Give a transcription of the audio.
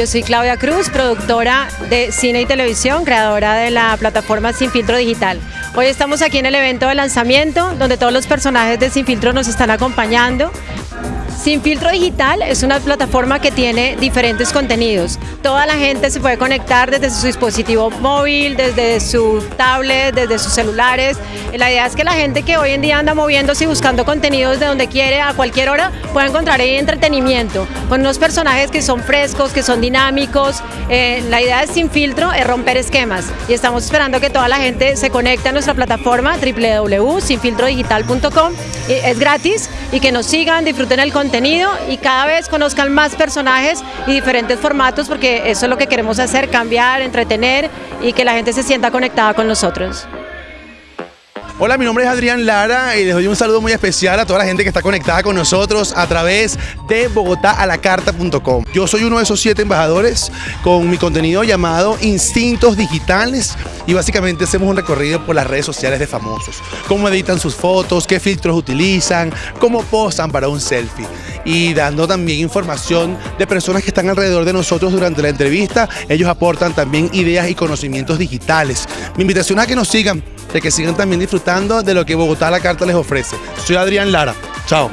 Yo soy Claudia Cruz, productora de cine y televisión, creadora de la plataforma Sin Filtro Digital. Hoy estamos aquí en el evento de lanzamiento, donde todos los personajes de Sin Filtro nos están acompañando. Sin Filtro Digital es una plataforma que tiene diferentes contenidos. Toda la gente se puede conectar desde su dispositivo móvil, desde su tablet, desde sus celulares. La idea es que la gente que hoy en día anda moviéndose y buscando contenidos de donde quiere a cualquier hora pueda encontrar ahí entretenimiento con unos personajes que son frescos, que son dinámicos. Eh, la idea de Sin Filtro es romper esquemas y estamos esperando que toda la gente se conecte a nuestra plataforma www.sinfiltrodigital.com. Es gratis y que nos sigan, disfruten el contenido y cada vez conozcan más personajes y diferentes formatos porque eso es lo que queremos hacer, cambiar, entretener y que la gente se sienta conectada con nosotros. Hola, mi nombre es Adrián Lara y les doy un saludo muy especial a toda la gente que está conectada con nosotros a través de bogotalacarta.com. Yo soy uno de esos siete embajadores con mi contenido llamado Instintos Digitales y básicamente hacemos un recorrido por las redes sociales de famosos. Cómo editan sus fotos, qué filtros utilizan, cómo posan para un selfie y dando también información de personas que están alrededor de nosotros durante la entrevista. Ellos aportan también ideas y conocimientos digitales. Mi invitación a que nos sigan de que sigan también disfrutando de lo que Bogotá la Carta les ofrece. Soy Adrián Lara. Chao.